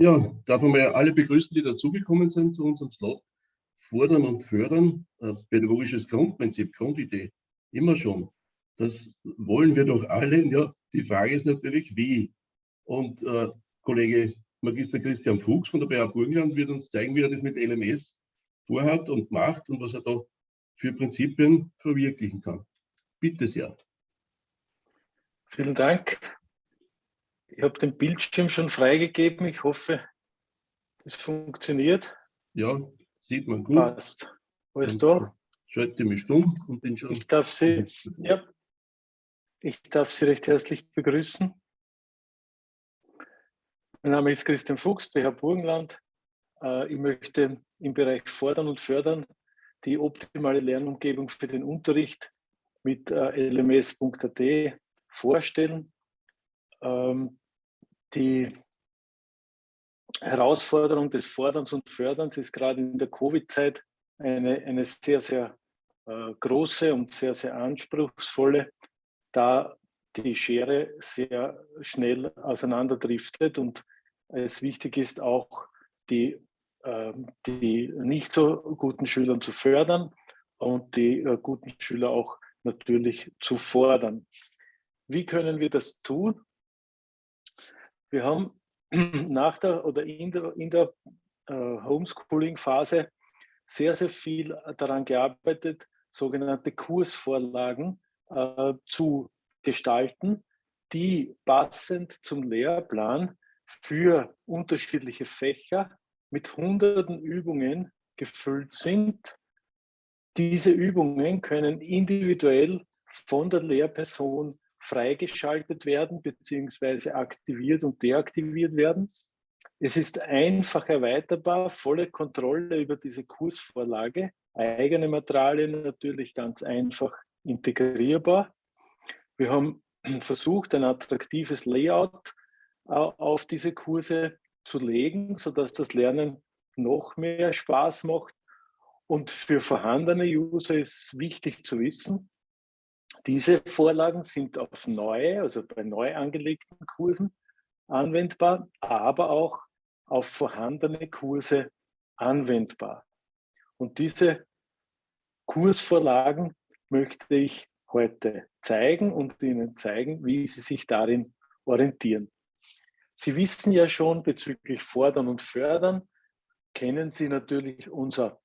Ja, darf man mal alle begrüßen, die dazugekommen sind zu unserem Slot. Fordern und fördern, äh, pädagogisches Grundprinzip, Grundidee, immer schon. Das wollen wir doch alle. Ja, die Frage ist natürlich, wie. Und äh, Kollege Magister Christian Fuchs von der BA Burgenland wird uns zeigen, wie er das mit LMS vorhat und macht und was er da für Prinzipien verwirklichen kann. Bitte sehr. Vielen Dank. Ich habe den Bildschirm schon freigegeben. Ich hoffe, es funktioniert. Ja, sieht man gut. Passt. Alles da? Schalte mich stumm und bin schon. Ich darf Sie, ja, ich darf Sie recht herzlich begrüßen. Mein Name ist Christian Fuchs, BH Burgenland. Äh, ich möchte im Bereich Fordern und Fördern die optimale Lernumgebung für den Unterricht mit äh, lms.at vorstellen. Ähm, die Herausforderung des Forderns und Förderns ist gerade in der Covid-Zeit eine, eine sehr, sehr äh, große und sehr, sehr anspruchsvolle, da die Schere sehr schnell auseinanderdriftet und es wichtig ist auch, die, äh, die nicht so guten Schüler zu fördern und die äh, guten Schüler auch natürlich zu fordern. Wie können wir das tun? Wir haben nach der oder in der, in der äh, Homeschooling-Phase sehr, sehr viel daran gearbeitet, sogenannte Kursvorlagen äh, zu gestalten, die passend zum Lehrplan für unterschiedliche Fächer mit hunderten Übungen gefüllt sind. Diese Übungen können individuell von der Lehrperson freigeschaltet werden bzw. aktiviert und deaktiviert werden. Es ist einfach erweiterbar, volle Kontrolle über diese Kursvorlage, eigene Materialien natürlich ganz einfach integrierbar. Wir haben versucht, ein attraktives Layout äh, auf diese Kurse zu legen, sodass das Lernen noch mehr Spaß macht. Und für vorhandene User ist wichtig zu wissen, diese Vorlagen sind auf neue, also bei neu angelegten Kursen anwendbar, aber auch auf vorhandene Kurse anwendbar. Und diese Kursvorlagen möchte ich heute zeigen und Ihnen zeigen, wie Sie sich darin orientieren. Sie wissen ja schon bezüglich Fordern und Fördern, kennen Sie natürlich unser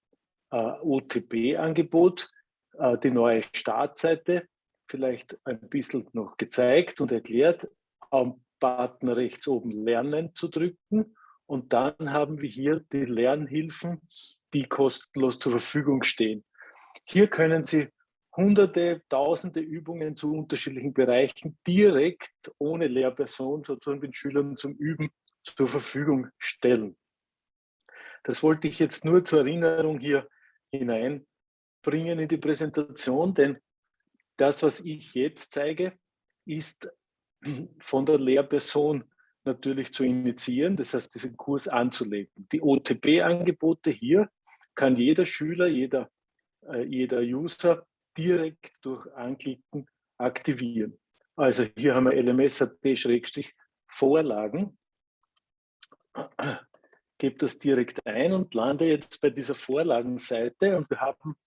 äh, OTP-Angebot, äh, die neue Startseite, vielleicht ein bisschen noch gezeigt und erklärt, am Button rechts oben Lernen zu drücken und dann haben wir hier die Lernhilfen, die kostenlos zur Verfügung stehen. Hier können Sie hunderte, tausende Übungen zu unterschiedlichen Bereichen direkt ohne Lehrperson sozusagen den Schülern zum Üben zur Verfügung stellen. Das wollte ich jetzt nur zur Erinnerung hier hineinbringen in die Präsentation, denn das, was ich jetzt zeige, ist von der Lehrperson natürlich zu initiieren, das heißt, diesen Kurs anzulegen. Die OTP-Angebote hier kann jeder Schüler, jeder, äh, jeder User direkt durch Anklicken aktivieren. Also hier haben wir LMS.at-Vorlagen. Gebe das direkt ein und lande jetzt bei dieser Vorlagenseite und wir haben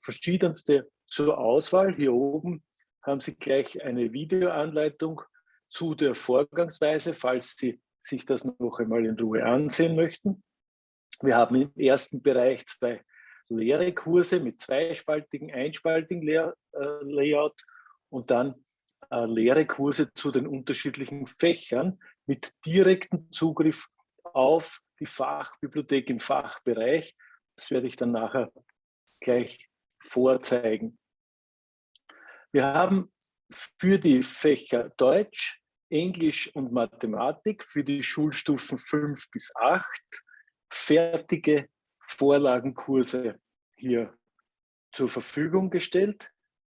verschiedenste zur Auswahl. Hier oben haben Sie gleich eine Videoanleitung zu der Vorgangsweise, falls Sie sich das noch einmal in Ruhe ansehen möchten. Wir haben im ersten Bereich zwei leere Kurse mit zweispaltigen, einspaltigen äh, Layout und dann äh, leere Kurse zu den unterschiedlichen Fächern mit direktem Zugriff auf die Fachbibliothek im Fachbereich. Das werde ich dann nachher gleich vorzeigen. Wir haben für die Fächer Deutsch, Englisch und Mathematik für die Schulstufen 5 bis 8 fertige Vorlagenkurse hier zur Verfügung gestellt.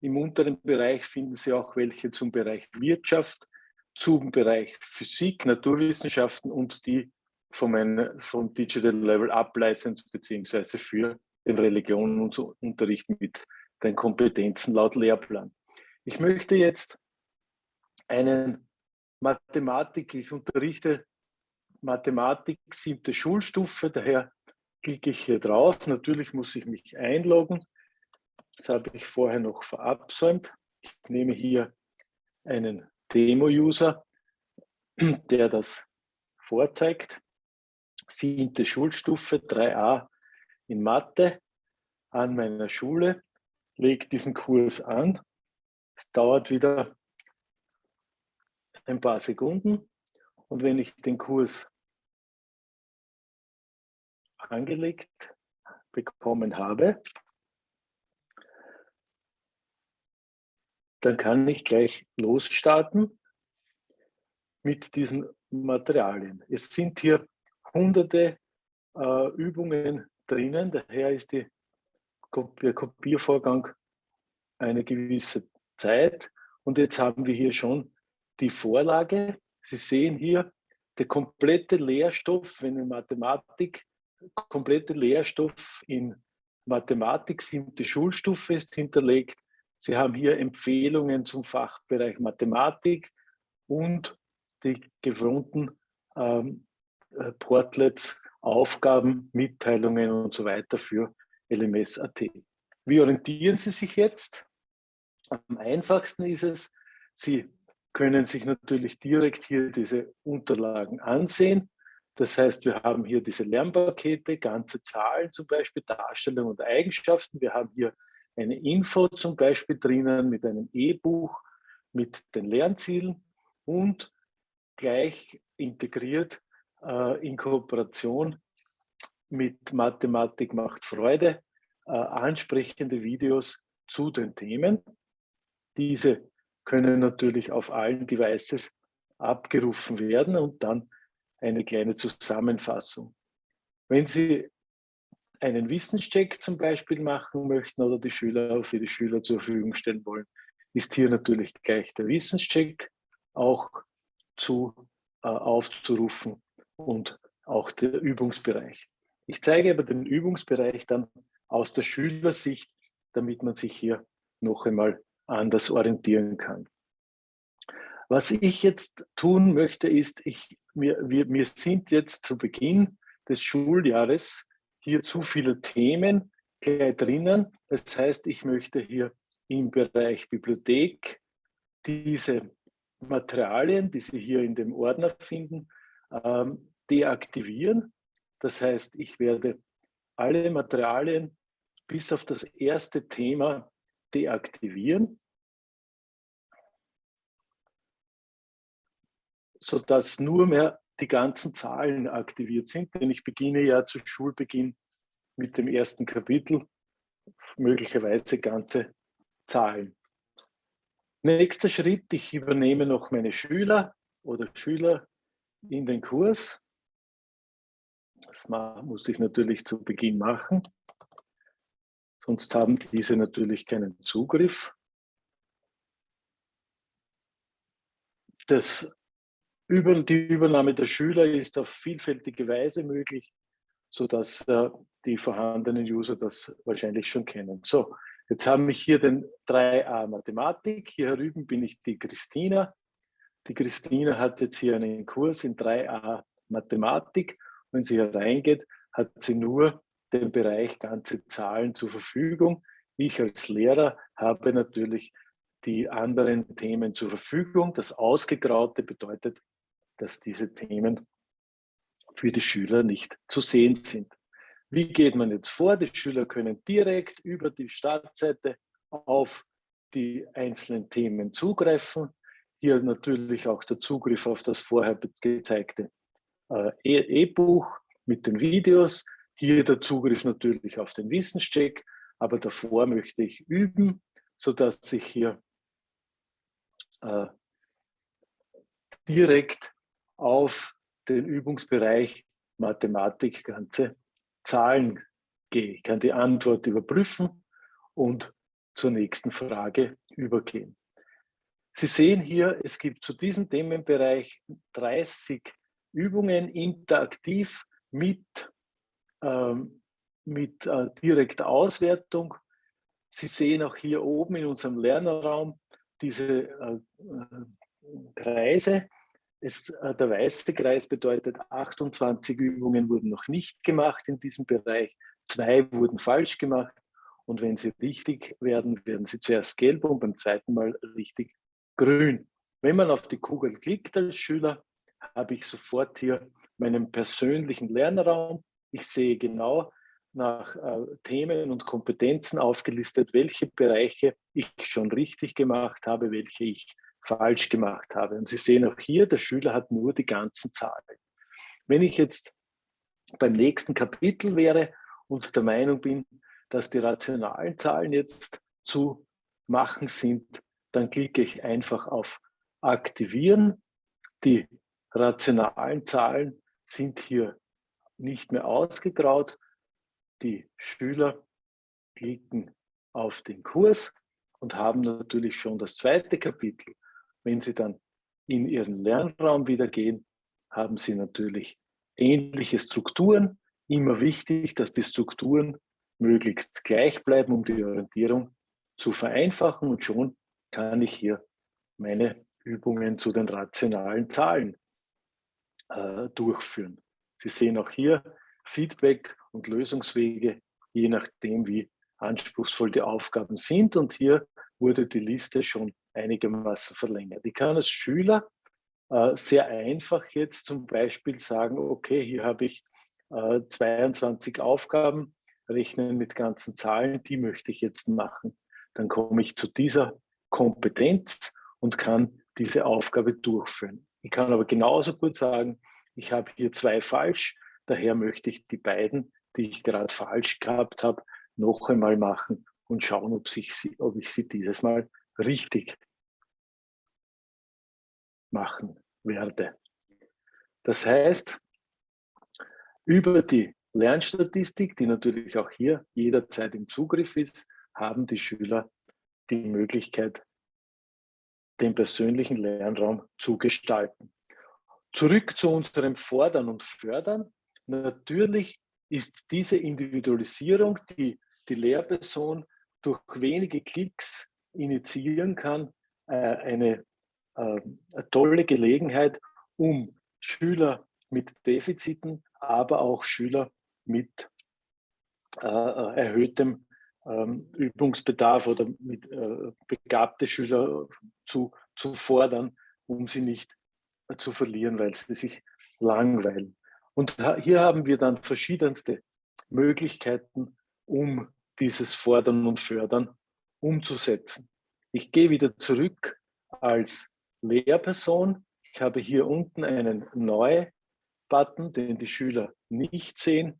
Im unteren Bereich finden Sie auch welche zum Bereich Wirtschaft, zum Bereich Physik, Naturwissenschaften und die vom, vom Digital Level Up License beziehungsweise für den Religionsunterricht mit den Kompetenzen laut Lehrplan. Ich möchte jetzt einen Mathematik, ich unterrichte Mathematik siebte Schulstufe, daher klicke ich hier drauf. Natürlich muss ich mich einloggen. Das habe ich vorher noch verabsäumt. Ich nehme hier einen Demo-User, der das vorzeigt. Siebte Schulstufe, 3a in Mathe an meiner Schule. Lege diesen Kurs an. Es dauert wieder ein paar Sekunden. Und wenn ich den Kurs angelegt bekommen habe, dann kann ich gleich losstarten mit diesen Materialien. Es sind hier hunderte äh, Übungen drinnen, daher ist die, der Kopiervorgang eine gewisse Zeit. Und jetzt haben wir hier schon die Vorlage. Sie sehen hier, der komplette Lehrstoff, wenn in Mathematik, komplette Lehrstoff in Mathematik, siebte Schulstufe ist hinterlegt. Sie haben hier Empfehlungen zum Fachbereich Mathematik und die gewohnten ähm, äh, Portlets, Aufgaben, Mitteilungen und so weiter für LMS.at. Wie orientieren Sie sich jetzt? Am einfachsten ist es, Sie können sich natürlich direkt hier diese Unterlagen ansehen. Das heißt, wir haben hier diese Lernpakete, ganze Zahlen zum Beispiel, Darstellung und Eigenschaften. Wir haben hier eine Info zum Beispiel drinnen mit einem E-Buch mit den Lernzielen und gleich integriert äh, in Kooperation mit Mathematik macht Freude äh, ansprechende Videos zu den Themen. Diese können natürlich auf allen Devices abgerufen werden und dann eine kleine Zusammenfassung. Wenn Sie einen Wissenscheck zum Beispiel machen möchten oder die Schüler für die Schüler zur Verfügung stellen wollen, ist hier natürlich gleich der Wissenscheck auch zu, äh, aufzurufen und auch der Übungsbereich. Ich zeige aber den Übungsbereich dann aus der Schülersicht, damit man sich hier noch einmal anders orientieren kann. Was ich jetzt tun möchte, ist, ich, mir, wir, mir sind jetzt zu Beginn des Schuljahres hier zu viele Themen gleich drinnen. Das heißt, ich möchte hier im Bereich Bibliothek diese Materialien, die Sie hier in dem Ordner finden, ähm, deaktivieren. Das heißt, ich werde alle Materialien bis auf das erste Thema deaktivieren, sodass nur mehr die ganzen Zahlen aktiviert sind, denn ich beginne ja zu Schulbeginn mit dem ersten Kapitel, möglicherweise ganze Zahlen. Nächster Schritt, ich übernehme noch meine Schüler oder Schüler in den Kurs. Das muss ich natürlich zu Beginn machen. Sonst haben diese natürlich keinen Zugriff. Das Über, die Übernahme der Schüler ist auf vielfältige Weise möglich, sodass äh, die vorhandenen User das wahrscheinlich schon kennen. So, jetzt haben wir hier den 3a Mathematik. Hier drüben bin ich die Christina. Die Christina hat jetzt hier einen Kurs in 3a Mathematik. Wenn sie hier reingeht, hat sie nur den Bereich ganze Zahlen zur Verfügung. Ich als Lehrer habe natürlich die anderen Themen zur Verfügung. Das Ausgegraute bedeutet, dass diese Themen für die Schüler nicht zu sehen sind. Wie geht man jetzt vor? Die Schüler können direkt über die Startseite auf die einzelnen Themen zugreifen. Hier natürlich auch der Zugriff auf das vorher gezeigte äh, e-, E-Buch mit den Videos. Hier der Zugriff natürlich auf den Wissenscheck, aber davor möchte ich üben, sodass ich hier äh, direkt auf den Übungsbereich Mathematik ganze Zahlen gehe. Ich kann die Antwort überprüfen und zur nächsten Frage übergehen. Sie sehen hier, es gibt zu diesem Themenbereich 30 Übungen interaktiv mit mit äh, direkter Auswertung. Sie sehen auch hier oben in unserem Lernerraum diese äh, äh, Kreise. der weiße Kreis bedeutet, 28 Übungen wurden noch nicht gemacht in diesem Bereich, zwei wurden falsch gemacht und wenn sie richtig werden, werden sie zuerst gelb und beim zweiten Mal richtig grün. Wenn man auf die Kugel klickt als Schüler, habe ich sofort hier meinen persönlichen Lernraum. Ich sehe genau nach äh, Themen und Kompetenzen aufgelistet, welche Bereiche ich schon richtig gemacht habe, welche ich falsch gemacht habe. Und Sie sehen auch hier, der Schüler hat nur die ganzen Zahlen. Wenn ich jetzt beim nächsten Kapitel wäre und der Meinung bin, dass die rationalen Zahlen jetzt zu machen sind, dann klicke ich einfach auf Aktivieren. Die rationalen Zahlen sind hier nicht mehr ausgegraut. Die Schüler klicken auf den Kurs und haben natürlich schon das zweite Kapitel wenn Sie dann in Ihren Lernraum wieder gehen, haben Sie natürlich ähnliche Strukturen. Immer wichtig, dass die Strukturen möglichst gleich bleiben, um die Orientierung zu vereinfachen. Und schon kann ich hier meine Übungen zu den rationalen Zahlen äh, durchführen. Sie sehen auch hier Feedback und Lösungswege, je nachdem, wie anspruchsvoll die Aufgaben sind. Und hier wurde die Liste schon einigermaßen verlängert. Ich kann als Schüler äh, sehr einfach jetzt zum Beispiel sagen, okay, hier habe ich äh, 22 Aufgaben, rechnen mit ganzen Zahlen, die möchte ich jetzt machen. Dann komme ich zu dieser Kompetenz und kann diese Aufgabe durchführen. Ich kann aber genauso gut sagen, ich habe hier zwei falsch, daher möchte ich die beiden, die ich gerade falsch gehabt habe, noch einmal machen und schauen, ob, sich ob ich sie dieses Mal richtig machen werde. Das heißt, über die Lernstatistik, die natürlich auch hier jederzeit im Zugriff ist, haben die Schüler die Möglichkeit, den persönlichen Lernraum zu gestalten. Zurück zu unserem Fordern und Fördern. Natürlich ist diese Individualisierung, die die Lehrperson durch wenige Klicks initiieren kann, äh, eine äh, eine tolle Gelegenheit, um Schüler mit Defiziten, aber auch Schüler mit äh, erhöhtem ähm, Übungsbedarf oder mit begabte Schüler zu, zu fordern, um sie nicht zu verlieren, weil sie sich langweilen. Und hier haben wir dann verschiedenste Möglichkeiten, um dieses Fordern und Fördern umzusetzen. Ich gehe wieder zurück als Lehrperson. Ich habe hier unten einen Neu-Button, den die Schüler nicht sehen.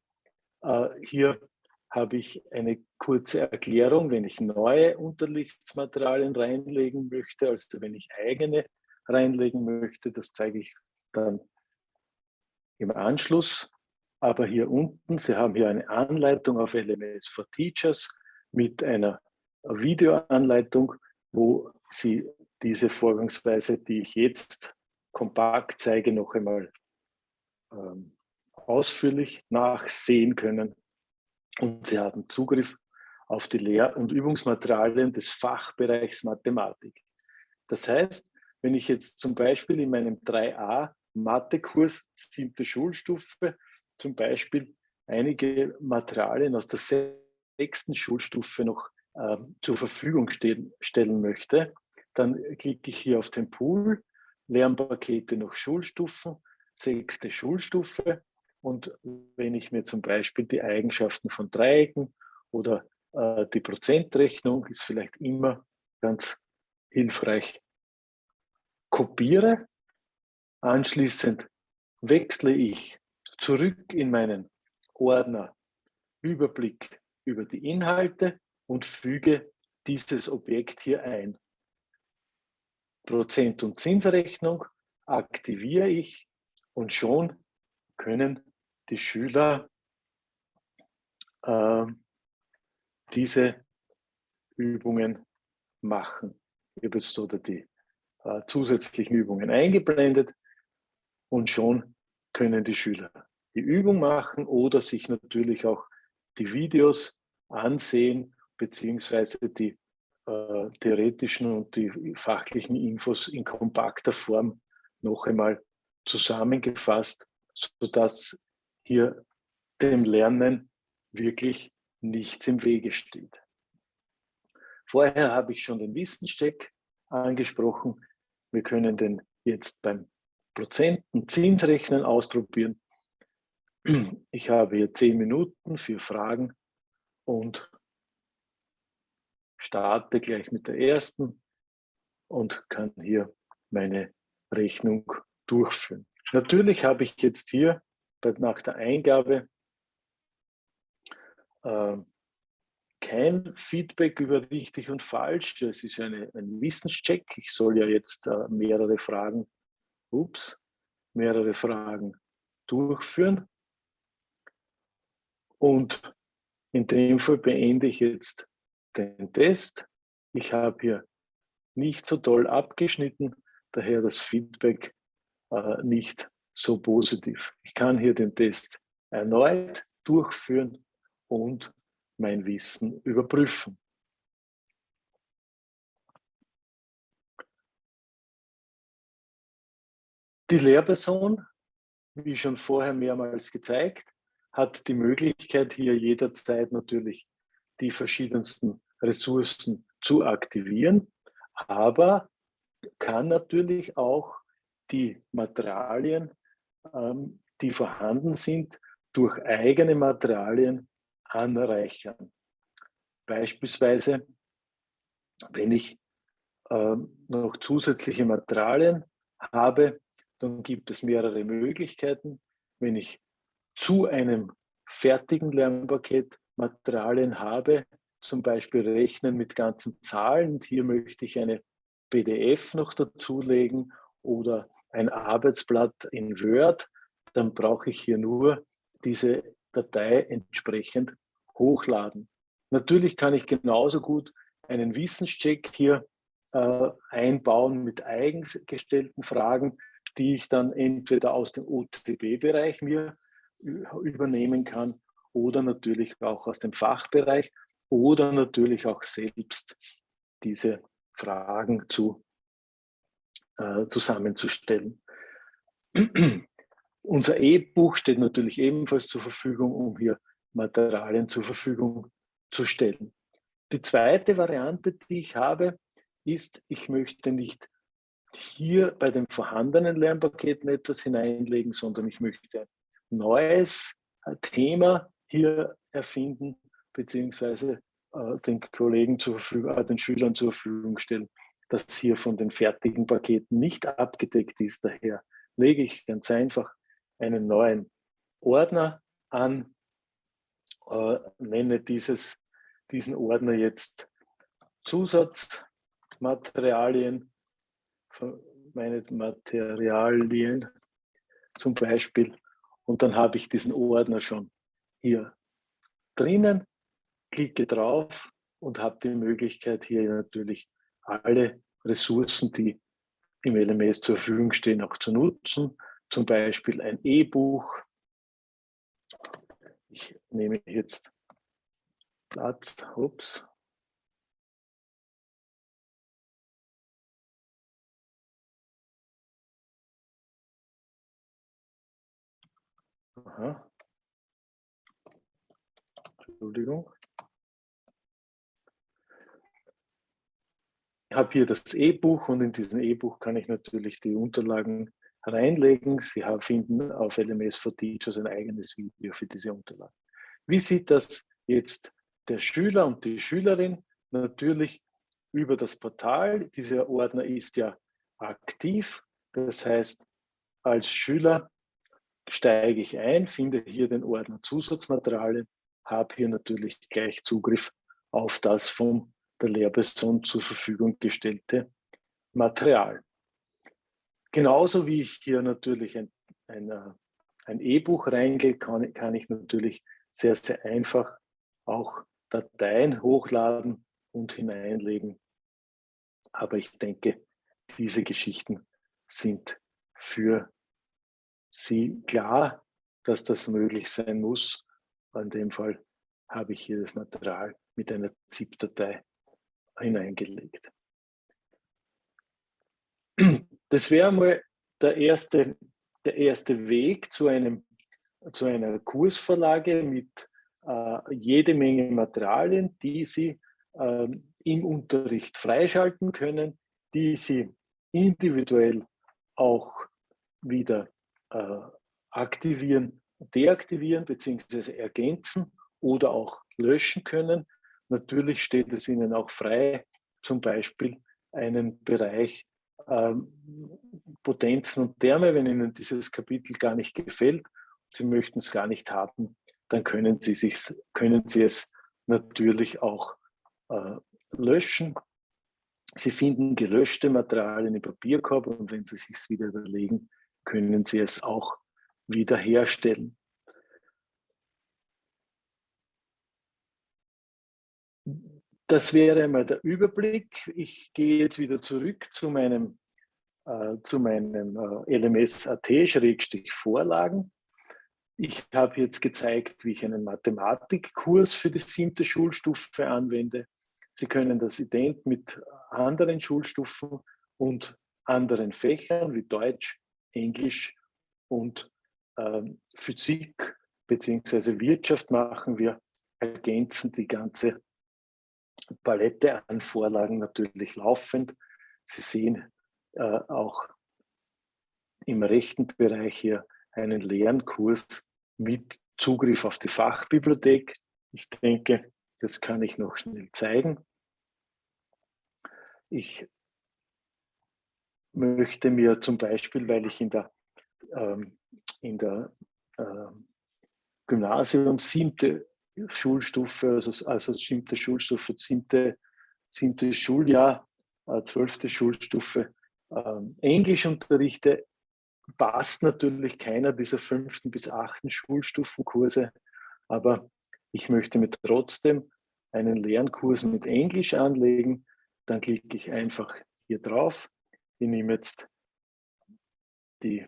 Äh, hier habe ich eine kurze Erklärung, wenn ich neue Unterrichtsmaterialien reinlegen möchte, also wenn ich eigene reinlegen möchte, das zeige ich dann im Anschluss. Aber hier unten, Sie haben hier eine Anleitung auf LMS for Teachers mit einer Videoanleitung, wo Sie diese Vorgangsweise, die ich jetzt kompakt zeige, noch einmal ähm, ausführlich nachsehen können. Und Sie haben Zugriff auf die Lehr- und Übungsmaterialien des Fachbereichs Mathematik. Das heißt, wenn ich jetzt zum Beispiel in meinem 3a Mathekurs siebte Schulstufe zum Beispiel einige Materialien aus der sechsten Schulstufe noch äh, zur Verfügung stehen, stellen möchte, dann klicke ich hier auf den Pool, Lernpakete nach Schulstufen, sechste Schulstufe. Und wenn ich mir zum Beispiel die Eigenschaften von Dreiecken oder äh, die Prozentrechnung ist vielleicht immer ganz hilfreich, kopiere, anschließend wechsle ich zurück in meinen Ordner Überblick über die Inhalte und füge dieses Objekt hier ein. Prozent- und Zinsrechnung aktiviere ich und schon können die Schüler äh, diese Übungen machen. Ich habe jetzt oder die äh, zusätzlichen Übungen eingeblendet und schon können die Schüler die Übung machen oder sich natürlich auch die Videos ansehen beziehungsweise die äh, theoretischen und die fachlichen Infos in kompakter Form noch einmal zusammengefasst, sodass hier dem Lernen wirklich nichts im Wege steht. Vorher habe ich schon den Wissenscheck angesprochen. Wir können den jetzt beim Prozenten Zinsrechnen ausprobieren. Ich habe hier zehn Minuten für Fragen und starte gleich mit der ersten und kann hier meine Rechnung durchführen. Natürlich habe ich jetzt hier nach der Eingabe äh, kein Feedback über richtig und falsch. Es ist eine, ein Wissenscheck. Ich soll ja jetzt äh, mehrere Fragen, ups, mehrere Fragen durchführen. Und in dem Fall beende ich jetzt den Test. Ich habe hier nicht so toll abgeschnitten, daher das Feedback äh, nicht so positiv. Ich kann hier den Test erneut durchführen und mein Wissen überprüfen. Die Lehrperson, wie schon vorher mehrmals gezeigt, hat die Möglichkeit, hier jederzeit natürlich die verschiedensten Ressourcen zu aktivieren, aber kann natürlich auch die Materialien, ähm, die vorhanden sind, durch eigene Materialien anreichern. Beispielsweise, wenn ich ähm, noch zusätzliche Materialien habe, dann gibt es mehrere Möglichkeiten. Wenn ich zu einem fertigen Lernpaket Materialien habe, zum Beispiel rechnen mit ganzen Zahlen und hier möchte ich eine PDF noch dazulegen oder ein Arbeitsblatt in Word, dann brauche ich hier nur diese Datei entsprechend hochladen. Natürlich kann ich genauso gut einen Wissenscheck hier äh, einbauen mit eigens gestellten Fragen, die ich dann entweder aus dem OTB-Bereich mir übernehmen kann oder natürlich auch aus dem Fachbereich oder natürlich auch selbst diese Fragen zu, äh, zusammenzustellen. Unser E-Buch steht natürlich ebenfalls zur Verfügung, um hier Materialien zur Verfügung zu stellen. Die zweite Variante, die ich habe, ist, ich möchte nicht hier bei den vorhandenen Lernpaketen etwas hineinlegen, sondern ich möchte ein neues äh, Thema hier erfinden, beziehungsweise äh, den Kollegen zur Verfügung, äh, den Schülern zur Verfügung stellen, das hier von den fertigen Paketen nicht abgedeckt ist. Daher lege ich ganz einfach einen neuen Ordner an, äh, nenne dieses, diesen Ordner jetzt Zusatzmaterialien, meine Materialien zum Beispiel. Und dann habe ich diesen Ordner schon hier drinnen, klicke drauf und habe die Möglichkeit hier natürlich alle Ressourcen, die im LMS zur Verfügung stehen, auch zu nutzen. Zum Beispiel ein E-Buch, ich nehme jetzt Platz, ups. Aha. Entschuldigung. Ich habe hier das E-Buch und in diesem E-Buch kann ich natürlich die Unterlagen reinlegen. Sie finden auf LMS for Teachers ein eigenes Video für diese Unterlagen. Wie sieht das jetzt der Schüler und die Schülerin? Natürlich über das Portal. Dieser Ordner ist ja aktiv. Das heißt, als Schüler steige ich ein, finde hier den Ordner Zusatzmaterialien, habe hier natürlich gleich Zugriff auf das von der Lehrperson zur Verfügung gestellte Material. Genauso wie ich hier natürlich ein, ein, äh, ein E-Buch reingehe, kann, kann ich natürlich sehr, sehr einfach auch Dateien hochladen und hineinlegen. Aber ich denke, diese Geschichten sind für Sie klar, dass das möglich sein muss. In dem Fall habe ich hier das Material mit einer ZIP-Datei hineingelegt. Das wäre mal der erste der erste Weg zu, einem, zu einer Kursvorlage mit äh, jede Menge Materialien, die Sie äh, im Unterricht freischalten können, die Sie individuell auch wieder äh, aktivieren, deaktivieren bzw. ergänzen oder auch löschen können. Natürlich steht es Ihnen auch frei, zum Beispiel einen Bereich Potenzen und Therme, wenn Ihnen dieses Kapitel gar nicht gefällt, Sie möchten es gar nicht haben, dann können Sie, sich, können Sie es natürlich auch äh, löschen. Sie finden gelöschte Materialien im Papierkorb und wenn Sie sich wieder überlegen, können Sie es auch wiederherstellen. Das wäre einmal der Überblick. Ich gehe jetzt wieder zurück zu meinem, äh, zu meinem äh, LMS.at-Vorlagen. Ich habe jetzt gezeigt, wie ich einen Mathematikkurs für die siebte Schulstufe anwende. Sie können das ident mit anderen Schulstufen und anderen Fächern wie Deutsch, Englisch und ähm, Physik bzw. Wirtschaft machen. Wir ergänzen die ganze Palette an Vorlagen natürlich laufend. Sie sehen äh, auch im rechten Bereich hier einen Lernkurs mit Zugriff auf die Fachbibliothek. Ich denke, das kann ich noch schnell zeigen. Ich möchte mir zum Beispiel, weil ich in der, ähm, in der äh, Gymnasium siebte Schulstufe, also, also siebte Schulstufe, siebte, siebte Schuljahr, äh, zwölfte Schulstufe äh, Englisch unterrichte, passt natürlich keiner dieser fünften bis achten Schulstufenkurse, aber ich möchte mir trotzdem einen Lernkurs mit Englisch anlegen, dann klicke ich einfach hier drauf. Ich nehme jetzt die,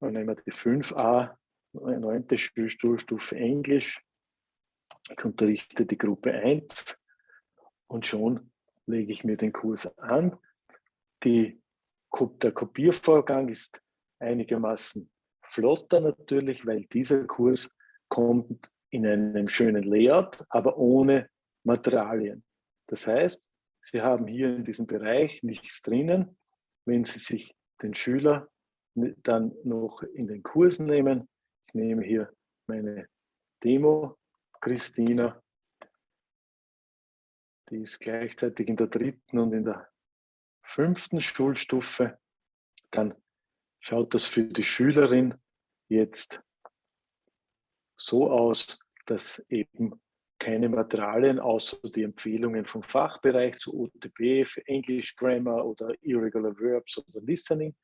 nehmen die 5a, 9. Schulstufe Englisch. Ich unterrichte die Gruppe 1 und schon lege ich mir den Kurs an. Die der Kopiervorgang ist einigermaßen flotter natürlich, weil dieser Kurs kommt in einem schönen Layout, aber ohne Materialien. Das heißt, Sie haben hier in diesem Bereich nichts drinnen. Wenn Sie sich den Schüler dann noch in den Kurs nehmen, ich nehme hier meine Demo, Christina, die ist gleichzeitig in der dritten und in der fünften Schulstufe, dann schaut das für die Schülerin jetzt so aus, dass eben keine Materialien außer die Empfehlungen vom Fachbereich zu OTP für English Grammar oder Irregular Verbs oder Listening.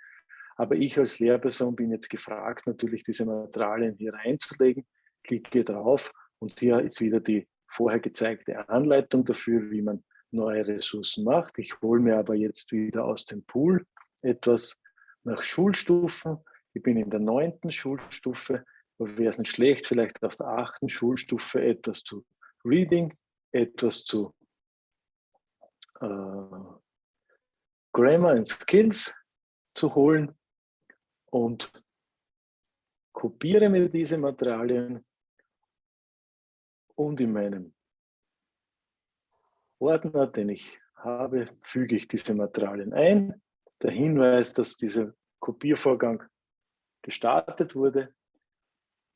Aber ich als Lehrperson bin jetzt gefragt, natürlich diese Materialien hier reinzulegen, klicke drauf und hier ist wieder die vorher gezeigte Anleitung dafür, wie man neue Ressourcen macht. Ich hole mir aber jetzt wieder aus dem Pool etwas nach Schulstufen. Ich bin in der neunten Schulstufe. Wäre es nicht schlecht, vielleicht aus der achten Schulstufe etwas zu Reading, etwas zu äh, Grammar and Skills zu holen und kopiere mir diese Materialien und in meinem Ordner, den ich habe, füge ich diese Materialien ein. Der Hinweis, dass dieser Kopiervorgang gestartet wurde,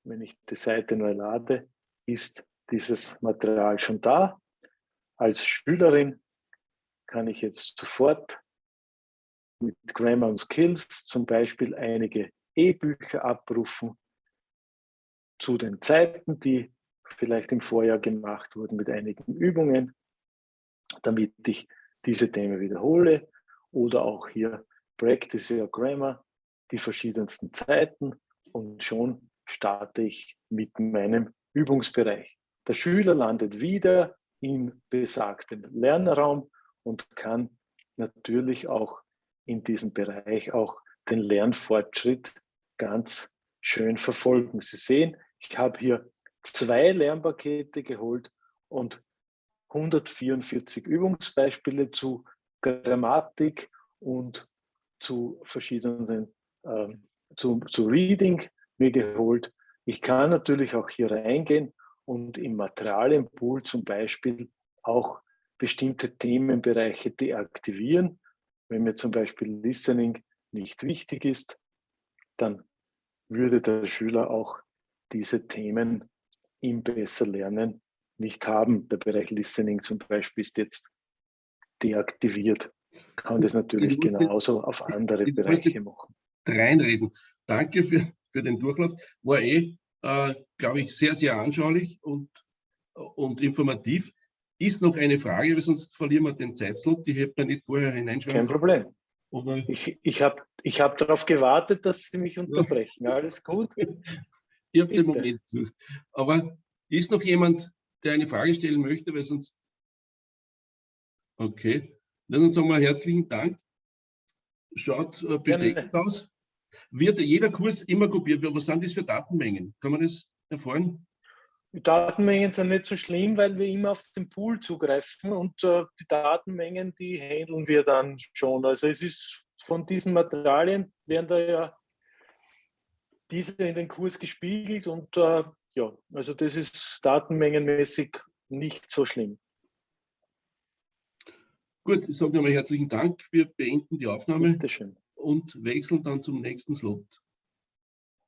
wenn ich die Seite neu lade, ist dieses Material schon da. Als Schülerin kann ich jetzt sofort mit Grammar und Skills zum Beispiel einige E-Bücher abrufen zu den Zeiten, die vielleicht im Vorjahr gemacht wurden mit einigen Übungen damit ich diese Themen wiederhole oder auch hier Practice Your Grammar, die verschiedensten Zeiten und schon starte ich mit meinem Übungsbereich. Der Schüler landet wieder im besagten Lernraum und kann natürlich auch in diesem Bereich auch den Lernfortschritt ganz schön verfolgen. Sie sehen, ich habe hier zwei Lernpakete geholt und 144 Übungsbeispiele zu Grammatik und zu verschiedenen ähm, zu, zu Reading mir geholt. Ich kann natürlich auch hier reingehen und im Materialienpool zum Beispiel auch bestimmte Themenbereiche deaktivieren. Wenn mir zum Beispiel Listening nicht wichtig ist, dann würde der Schüler auch diese Themen im Besserlernen nicht haben. Der Bereich Listening zum Beispiel ist jetzt deaktiviert. Kann das natürlich genauso auf andere Bereiche machen. Reinreden. Danke für, für den Durchlauf. War eh, äh, glaube ich, sehr, sehr anschaulich und, und informativ. Ist noch eine Frage, weil sonst verlieren wir den Zeitslot. Die hätte man nicht vorher hineinschreiben Kein Problem. Oder? Ich, ich habe ich hab darauf gewartet, dass Sie mich unterbrechen. Alles gut? ich habe den Moment. Aber ist noch jemand, der eine Frage stellen möchte, weil sonst... Okay, dann sagen wir herzlichen Dank. Schaut äh, bestechend aus. Wird jeder Kurs immer kopiert? Was sind das für Datenmengen? Kann man das erfahren? Die Datenmengen sind nicht so schlimm, weil wir immer auf den Pool zugreifen und äh, die Datenmengen, die handeln wir dann schon. Also es ist von diesen Materialien werden da ja diese in den Kurs gespiegelt und äh, ja, also das ist datenmengenmäßig nicht so schlimm. Gut, ich sage nochmal herzlichen Dank. Wir beenden die Aufnahme und wechseln dann zum nächsten Slot.